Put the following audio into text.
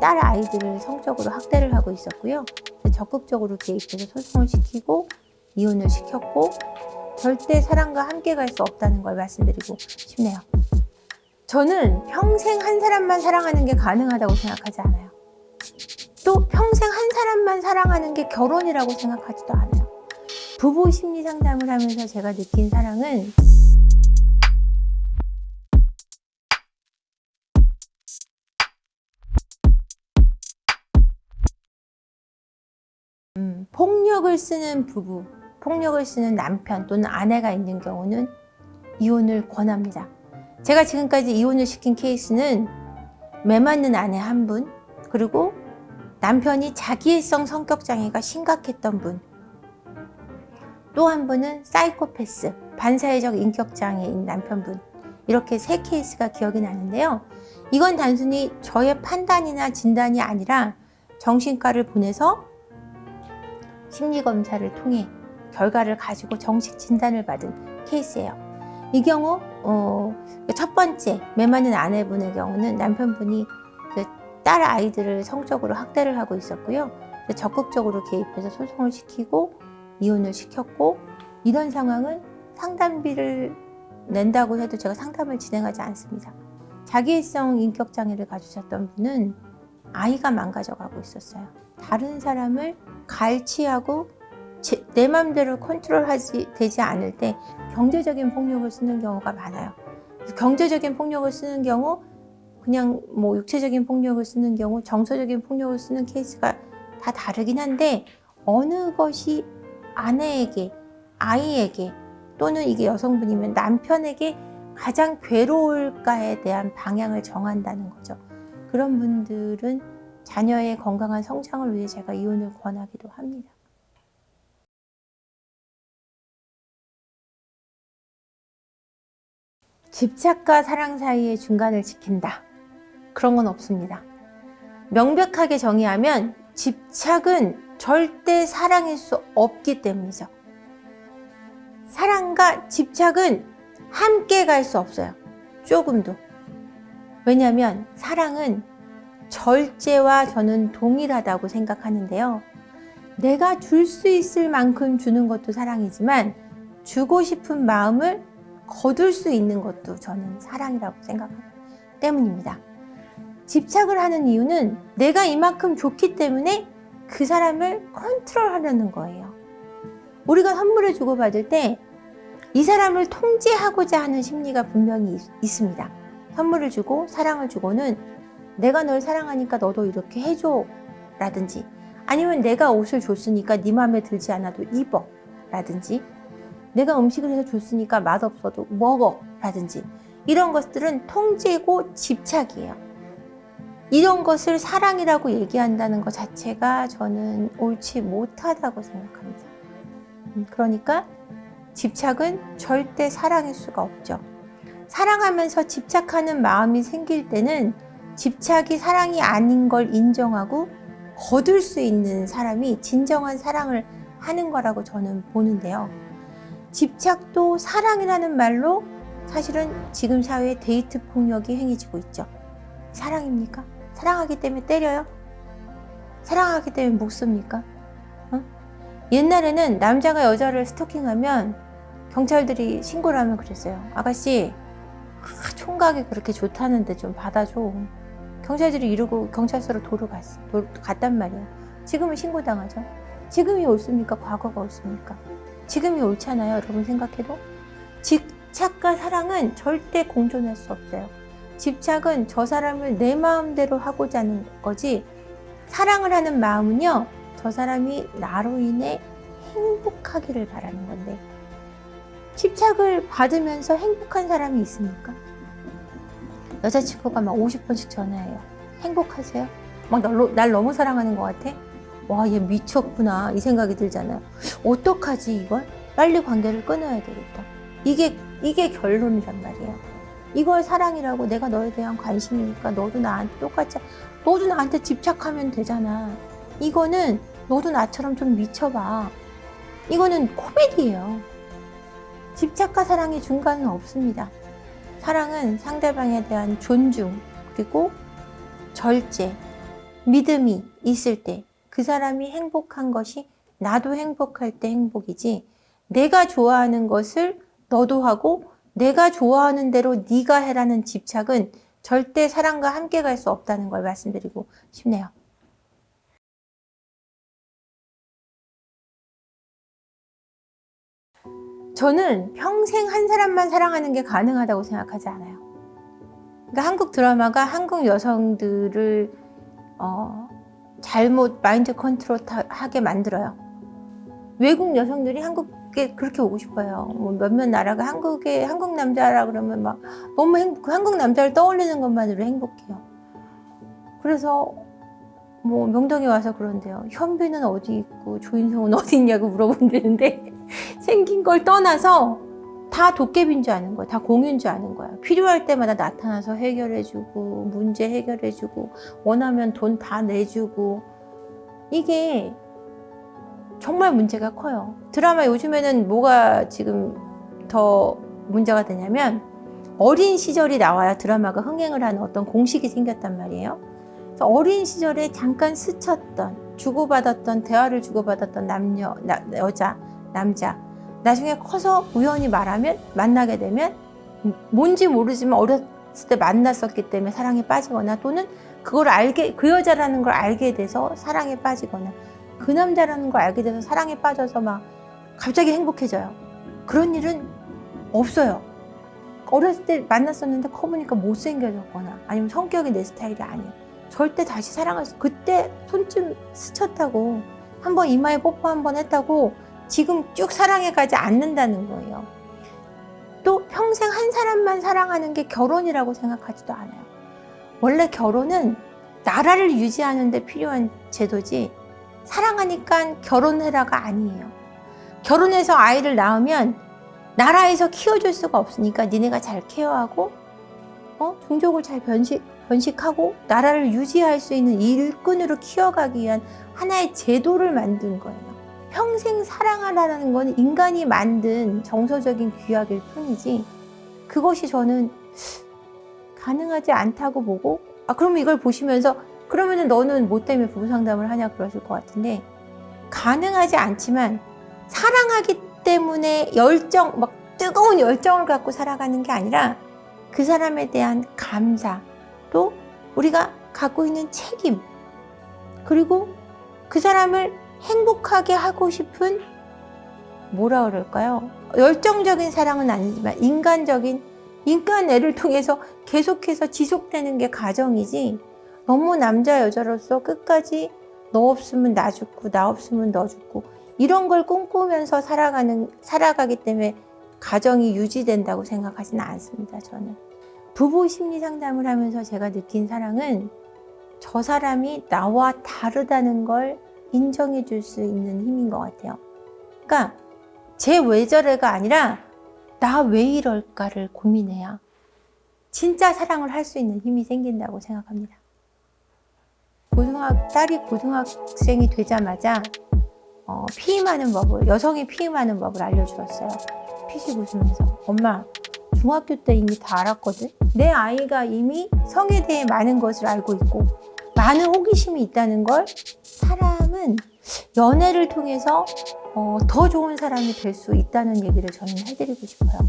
딸 아이들을 성적으로 학대를 하고 있었고요. 적극적으로 개입해서 소송을 시키고 이혼을 시켰고 절대 사랑과 함께 갈 수 없다는 걸 말씀드리고 싶네요. 저는 평생 한 사람만 사랑하는 게 가능하다고 생각하지 않아요. 또 평생 한 사람만 사랑하는 게 결혼이라고 생각하지도 않아요. 부부 심리 상담을 하면서 제가 느낀 사랑은 폭력을 쓰는 부부, 폭력을 쓰는 남편 또는 아내가 있는 경우는 이혼을 권합니다. 제가 지금까지 이혼을 시킨 케이스는 매 맞는 아내 한 분, 그리고 남편이 자기애성 성격 장애가 심각했던 분, 또 한 분은 사이코패스, 반사회적 인격 장애인 남편분 이렇게 세 케이스가 기억이 나는데요. 이건 단순히 저의 판단이나 진단이 아니라 정신과를 보내서 심리검사를 통해 결과를 가지고 정식 진단을 받은 케이스예요. 이 경우 어, 첫 번째 매 맞는 아내분의 경우는 남편분이 그딸 아이들을 성적으로 학대를 하고 있었고요. 적극적으로 개입해서 소송을 시키고 이혼을 시켰고 이런 상황은 상담비를 낸다고 해도 제가 상담을 진행하지 않습니다. 자기애성 인격장애를 가지셨던 분은 아이가 망가져가고 있었어요. 다른 사람을 갈취하고 제, 내 맘대로 컨트롤하지 되지 않을 때 경제적인 폭력을 쓰는 경우가 많아요. 경제적인 폭력을 쓰는 경우 그냥 뭐 육체적인 폭력을 쓰는 경우 정서적인 폭력을 쓰는 케이스가 다 다르긴 한데 어느 것이 아내에게 아이에게 또는 이게 여성분이면 남편에게 가장 괴로울까에 대한 방향을 정한다는 거죠. 그런 분들은 자녀의 건강한 성장을 위해 제가 이혼을 권하기도 합니다. 집착과 사랑 사이의 중간을 지킨다. 그런 건 없습니다. 명백하게 정의하면 집착은 절대 사랑일 수 없기 때문이죠. 사랑과 집착은 함께 갈 수 없어요. 조금도. 왜냐하면 사랑은 절제와 저는 동일하다고 생각하는데요. 내가 줄 수 있을 만큼 주는 것도 사랑이지만 주고 싶은 마음을 거둘 수 있는 것도 저는 사랑이라고 생각하기 때문입니다. 집착을 하는 이유는 내가 이만큼 좋기 때문에 그 사람을 컨트롤하려는 거예요. 우리가 선물을 주고받을 때 이 사람을 통제하고자 하는 심리가 분명히 있, 있습니다. 선물을 주고 사랑을 주고는 내가 널 사랑하니까 너도 이렇게 해줘 라든지 아니면 내가 옷을 줬으니까 네 마음에 들지 않아도 입어 라든지 내가 음식을 해서 줬으니까 맛없어도 먹어 라든지 이런 것들은 통제고 집착이에요. 이런 것을 사랑이라고 얘기한다는 것 자체가 저는 옳지 못하다고 생각합니다. 음, 그러니까 집착은 절대 사랑일 수가 없죠. 사랑하면서 집착하는 마음이 생길 때는 집착이 사랑이 아닌 걸 인정하고 거둘 수 있는 사람이 진정한 사랑을 하는 거라고 저는 보는데요. 집착도 사랑이라는 말로 사실은 지금 사회에 데이트 폭력이 행해지고 있죠. 사랑입니까? 사랑하기 때문에 때려요? 사랑하기 때문에 목 씁니까? 어? 옛날에는 남자가 여자를 스토킹하면 경찰들이 신고를 하면 그랬어요. 아가씨 아, 총각이 그렇게 좋다는데 좀 받아줘. 경찰들이 이러고 경찰서로 도로 갔, 도, 갔단 말이에요. 지금은 신고당하죠. 지금이 옳습니까? 과거가 옳습니까? 지금이 옳잖아요. 여러분 생각해도. 집착과 사랑은 절대 공존할 수 없어요. 집착은 저 사람을 내 마음대로 하고자 하는 거지 사랑을 하는 마음은요. 저 사람이 나로 인해 행복하기를 바라는 건데 집착을 받으면서 행복한 사람이 있습니까? 여자친구가 막 50번씩 전화해요. 행복하세요? 막 날, 날 너무 사랑하는 것 같아? 와, 얘 미쳤구나. 이 생각이 들잖아요. 어떡하지, 이걸? 빨리 관계를 끊어야 되겠다. 이게, 이게 결론이란 말이에요. 이걸 사랑이라고 내가 너에 대한 관심이니까 너도 나한테 똑같이, 너도 나한테 집착하면 되잖아. 이거는 너도 나처럼 좀 미쳐봐. 이거는 코미디예요. 집착과 사랑의 중간은 없습니다. 사랑은 상대방에 대한 존중, 그리고 절제, 믿음이 있을 때 그 사람이 행복한 것이 나도 행복할 때 행복이지 내가 좋아하는 것을 너도 하고 내가 좋아하는 대로 네가 해라는 집착은 절대 사랑과 함께 갈 수 없다는 걸 말씀드리고 싶네요. 저는 평생 한 사람만 사랑하는 게 가능하다고 생각하지 않아요. 그러니까 한국 드라마가 한국 여성들을 어, 잘못 마인드 컨트롤 하게 만들어요. 외국 여성들이 한국에 그렇게 오고 싶어요. 뭐 몇몇 나라가 한국에 한국 남자라 그러면 막 너무 행복, 한국 남자를 떠올리는 것만으로 행복해요. 그래서 뭐 명동에 와서 그런데요. 현빈은 어디 있고 조인성은 어디 있냐고 물어본다는데 생긴 걸 떠나서 다 도깨비인 줄 아는 거야. 다 공유인 줄 아는 거야. 필요할 때마다 나타나서 해결해주고 문제 해결해주고 원하면 돈 다 내주고 이게 정말 문제가 커요. 드라마 요즘에는 뭐가 지금 더 문제가 되냐면 어린 시절이 나와야 드라마가 흥행을 하는 어떤 공식이 생겼단 말이에요. 어린 시절에 잠깐 스쳤던 주고받았던 대화를 주고받았던 남녀, 나, 여자, 남자 나중에 커서 우연히 말하면 만나게 되면 뭔지 모르지만 어렸을 때 만났었기 때문에 사랑에 빠지거나 또는 그걸 알게 그 여자라는 걸 알게 돼서 사랑에 빠지거나 그 남자라는 걸 알게 돼서 사랑에 빠져서 막 갑자기 행복해져요. 그런 일은 없어요. 어렸을 때 만났었는데 커보니까 못생겨졌거나 아니면 성격이 내 스타일이 아니에요. 절대 다시 사랑할 수 그때 손좀 스쳤다고 한 번 이마에 뽀뽀 한 번 했다고 지금 쭉 사랑해가지 않는다는 거예요. 또 평생 한 사람만 사랑하는 게 결혼이라고 생각하지도 않아요. 원래 결혼은 나라를 유지하는 데 필요한 제도지 사랑하니까 결혼해라가 아니에요. 결혼해서 아이를 낳으면 나라에서 키워줄 수가 없으니까 니네가 잘 케어하고 어? 종족을 잘 변식, 변식하고 나라를 유지할 수 있는 일꾼으로 키워가기 위한 하나의 제도를 만든 거예요. 평생 사랑하라는 건 인간이 만든 정서적인 규약일 뿐이지 그것이 저는 가능하지 않다고 보고 아 그러면 이걸 보시면서 그러면 너는 뭐 때문에 부부 상담을 하냐 그러실 것 같은데 가능하지 않지만 사랑하기 때문에 열정 막 뜨거운 열정을 갖고 살아가는 게 아니라 그 사람에 대한 감사 또 우리가 갖고 있는 책임 그리고 그 사람을 행복하게 하고 싶은 뭐라 그럴까요? 열정적인 사랑은 아니지만 인간적인 인간 애를 통해서 계속해서 지속되는 게 가정이지 너무 남자 여자로서 끝까지 너 없으면 나 죽고 나 없으면 너 죽고 이런 걸 꿈꾸면서 살아가는 살아가기 때문에 가정이 유지된다고 생각하지는 않습니다. 저는 부부 심리 상담을 하면서 제가 느낀 사랑은 저 사람이 나와 다르다는 걸 인정해 줄 수 있는 힘인 것 같아요. 그러니까 제 왜 저래가 아니라 나 왜 이럴까를 고민해야 진짜 사랑을 할 수 있는 힘이 생긴다고 생각합니다. 고등학, 딸이 고등학생이 되자마자 어, 피임하는 법을, 여성이 피임하는 법을 알려주었어요. 피식 웃으면서. 엄마, 중학교 때 이미 다 알았거든? 내 아이가 이미 성에 대해 많은 것을 알고 있고 많은 호기심이 있다는 걸 사람은 연애를 통해서 어, 더 좋은 사람이 될 수 있다는 얘기를 저는 해드리고 싶어요.